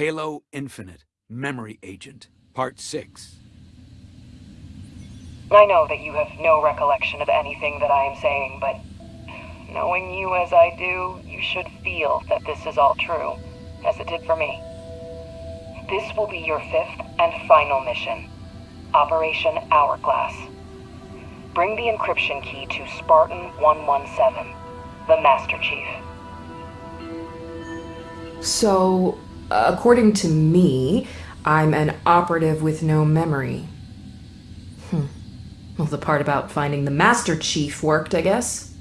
Halo Infinite, Memory Agent, Part 6. I know that you have no recollection of anything that I am saying, but knowing you as I do, you should feel that this is all true, as it did for me. This will be your fifth and final mission. Operation Hourglass. Bring the encryption key to Spartan 117, the Master Chief. So, according to me, I'm an operative with no memory. Hmm. Well, the part about finding the Master Chief worked, I guess.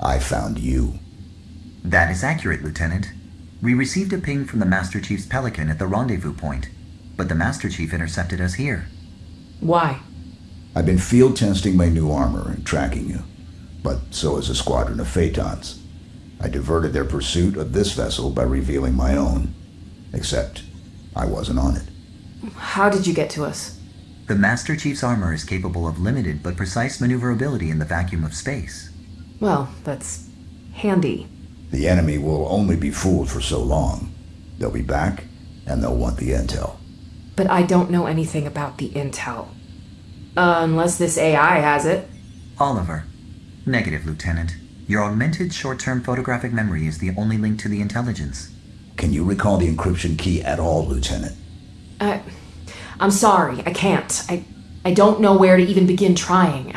I found you. That is accurate, Lieutenant. We received a ping from the Master Chief's Pelican at the rendezvous point, but the Master Chief intercepted us here. Why? I've been field testing my new armor and tracking you, but so has a squadron of Phaetons. I diverted their pursuit of this vessel by revealing my own. Except, I wasn't on it. How did you get to us? The Master Chief's armor is capable of limited but precise maneuverability in the vacuum of space. Well, that's handy. The enemy will only be fooled for so long. They'll be back, and they'll want the intel. But I don't know anything about the intel. Uh, unless this AI has it. Oliver. Negative, Lieutenant. Your augmented short-term photographic memory is the only link to the intelligence. Can you recall the encryption key at all, Lieutenant? I, I'm sorry, I can't. I, I don't know where to even begin trying.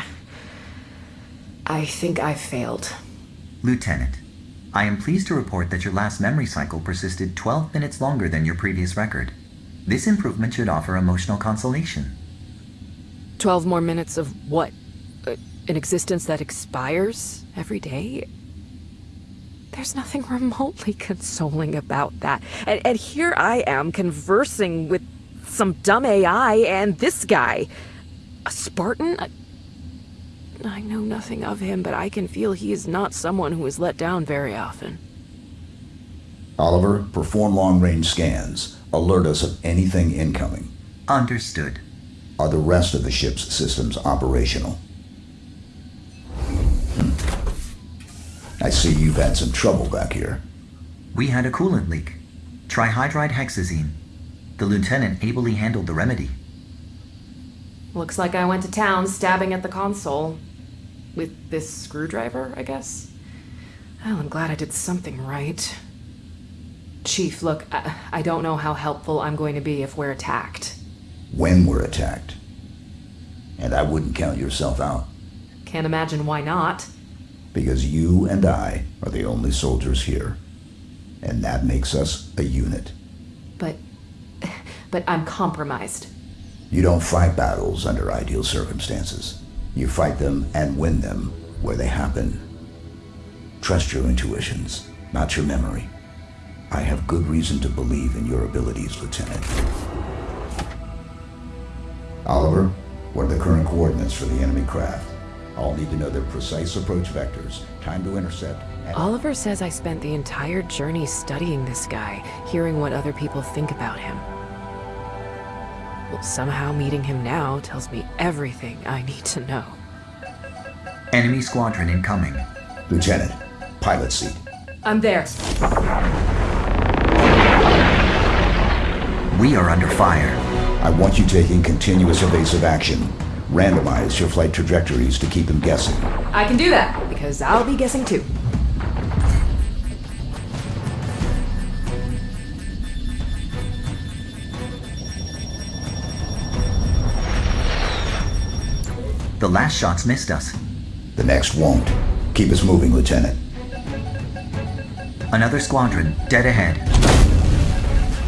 I think I've failed. Lieutenant, I am pleased to report that your last memory cycle persisted 12 minutes longer than your previous record. This improvement should offer emotional consolation. 12 more minutes of what? Uh, an existence that expires every day? There's nothing remotely consoling about that. And, and here I am conversing with some dumb AI and this guy. A Spartan? A... I know nothing of him, but I can feel he is not someone who is let down very often. Oliver, perform long-range scans. Alert us of anything incoming. Understood. Are the rest of the ship's systems operational? I see you've had some trouble back here. We had a coolant leak. Trihydride hexazine. The lieutenant ably handled the remedy. Looks like I went to town stabbing at the console. With this screwdriver, I guess? Well, I'm glad I did something right. Chief, look, I, I don't know how helpful I'm going to be if we're attacked. When we're attacked. And I wouldn't count yourself out. Can't imagine why not. Because you and I are the only soldiers here. And that makes us a unit. But... but I'm compromised. You don't fight battles under ideal circumstances. You fight them and win them where they happen. Trust your intuitions, not your memory. I have good reason to believe in your abilities, Lieutenant. Oliver, what are the current coordinates for the enemy craft? I'll need to know their precise approach vectors, time to intercept, and... Oliver says I spent the entire journey studying this guy, hearing what other people think about him. Well, somehow meeting him now tells me everything I need to know. Enemy squadron incoming. Lieutenant, pilot seat. I'm there. We are under fire. I want you taking continuous evasive action. Randomize your flight trajectories to keep them guessing. I can do that, because I'll be guessing too. The last shots missed us. The next won't. Keep us moving, Lieutenant. Another squadron, dead ahead.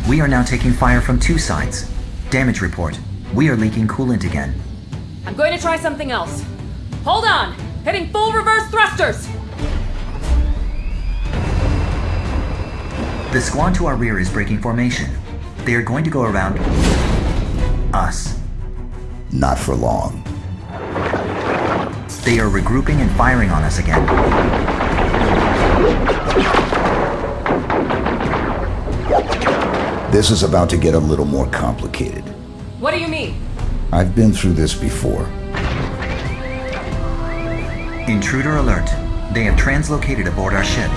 We are now taking fire from two sides. Damage report. We are leaking coolant again. I'm going to try something else. Hold on! Hitting full reverse thrusters! The squad to our rear is breaking formation. They are going to go around... us. Not for long. They are regrouping and firing on us again. This is about to get a little more complicated. What do you mean? I've been through this before. Intruder alert. They have translocated aboard our ship.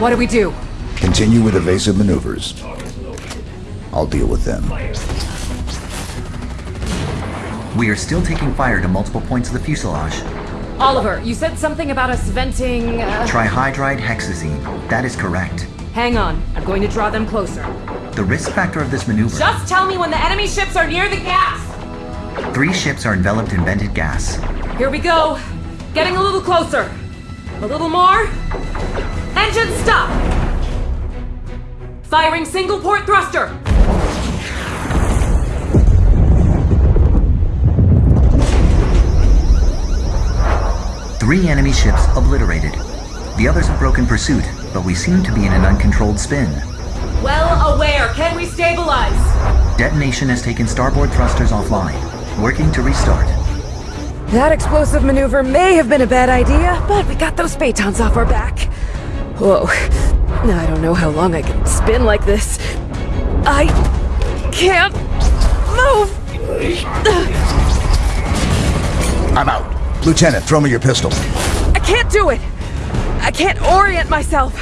What do we do? Continue with evasive maneuvers. I'll deal with them. We are still taking fire to multiple points of the fuselage. Oliver, you said something about us venting. Uh... Trihydride hexazine. That is correct. Hang on. I'm going to draw them closer. The risk factor of this maneuver. Just tell me when the enemy ships are near the gas! Three ships are enveloped in vented gas. Here we go. Getting a little closer. A little more. Engine stop! Firing single port thruster! Three enemy ships obliterated. The others have broken pursuit, but we seem to be in an uncontrolled spin. Well aware. Can we stabilize? Detonation has taken starboard thrusters offline. Working to restart. That explosive maneuver may have been a bad idea, but we got those batons off our back. Whoa. I don't know how long I can spin like this. I can't move. I'm out. Lieutenant, throw me your pistol. I can't do it. I can't orient myself.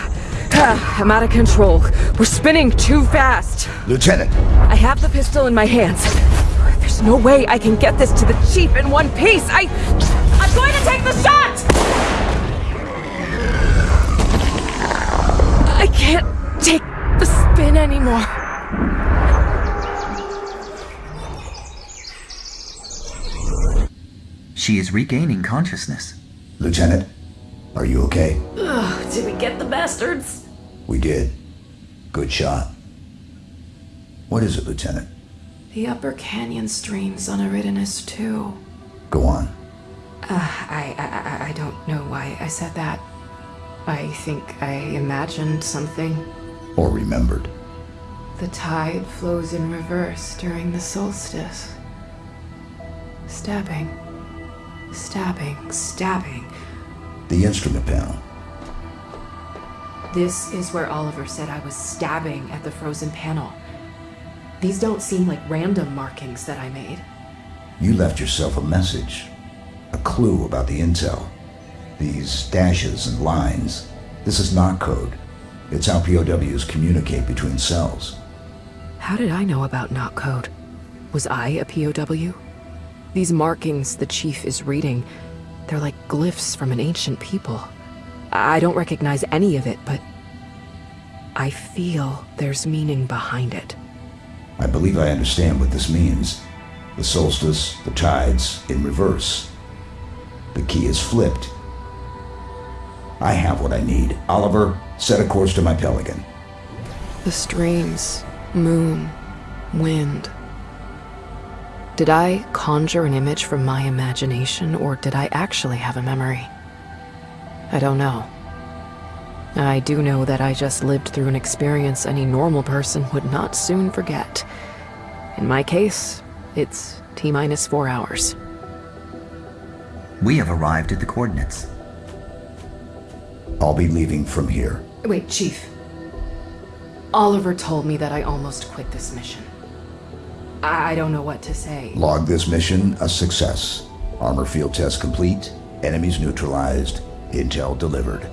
Ah, I'm out of control. We're spinning too fast. Lieutenant, I have the pistol in my hands. There's no way I can get this to the chief in one piece. I... I'm going to take the shot! I can't take the spin anymore. She is regaining consciousness. Lieutenant, are you okay? Ugh, did we get the bastards? We did. Good shot. What is it, Lieutenant? The upper canyon streams on Eridanus II. Go on. Uh, I, I, I- I don't know why I said that. I think I imagined something. Or remembered. The tide flows in reverse during the solstice. Stabbing. Stabbing. Stabbing. The instrument panel. This is where Oliver said I was stabbing at the frozen panel. These don't seem like random markings that I made. You left yourself a message. A clue about the intel. These dashes and lines. This is not code. It's how POWs communicate between cells. How did I know about not code? Was I a POW? These markings the chief is reading, they're like glyphs from an ancient people. I don't recognize any of it, but I feel there's meaning behind it. I believe I understand what this means. The solstice, the tides, in reverse. The key is flipped. I have what I need. Oliver, set a course to my Pelican. The streams, moon, wind. Did I conjure an image from my imagination, or did I actually have a memory? I don't know. I do know that I just lived through an experience any normal person would not soon forget. In my case, it's T minus four hours. We have arrived at the coordinates. I'll be leaving from here. Wait, Chief. Oliver told me that I almost quit this mission. I I don't know what to say. Log this mission a success. Armor field test complete. Enemies neutralized. Intel delivered.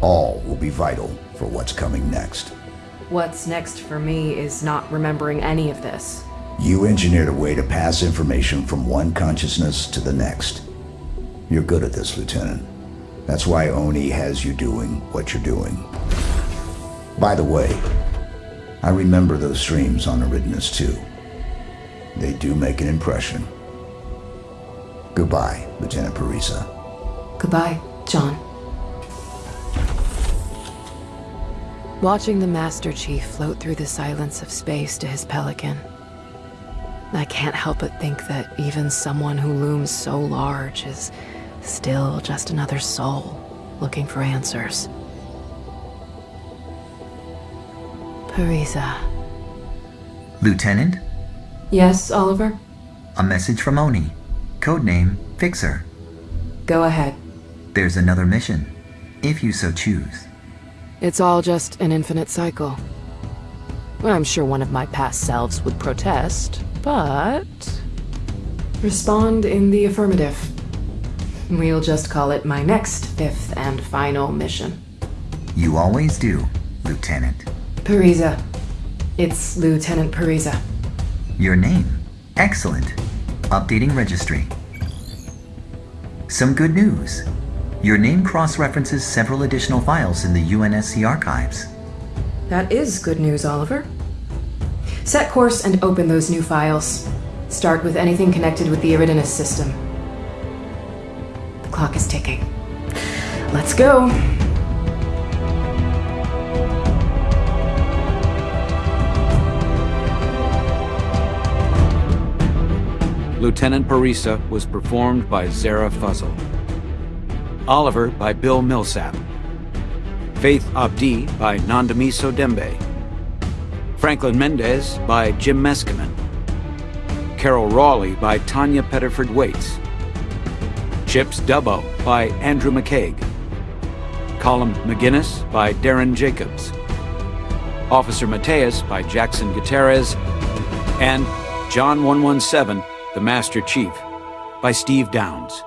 All will be vital for what's coming next. What's next for me is not remembering any of this. You engineered a way to pass information from one consciousness to the next. You're good at this, Lieutenant. That's why ONI has you doing what you're doing. By the way, I remember those streams on Eridanus II. They do make an impression. Goodbye, Lieutenant Parisa. Goodbye, John. Watching the Master Chief float through the silence of space to his pelican, I can't help but think that even someone who looms so large is still just another soul looking for answers. Parisa. Lieutenant, Yes, Oliver? a message from ONI. Codename Fixer. Go ahead. There's another mission, if you so choose. It's all just an infinite cycle. I'm sure one of my past selves would protest, but. Respond in the affirmative. We'll just call it my next fifth and final mission. You always do, Lieutenant. Parisa, It's Lieutenant Parisa. Your name. Excellent. Updating registry. Some good news. Your name cross-references several additional files in the UNSC archives. That is good news, Oliver. Set course and open those new files. Start with anything connected with the Eridanus system. The clock is ticking. Let's go. Lieutenant Parisa was performed by Zara Fuzzle. Oliver by Bill Millsap. Faith Abdi by Nandamiso Dembe. Franklin Mendez by Jim Meskimen. Carol Raleigh by Tanya Pettiford Waits. Chips Dubbo by Andrew McCaig. Colin McGinnis by Darren Jacobs. Officer Mateus by Jackson Gutierrez. And John 117, the Master Chief by Steve Downes.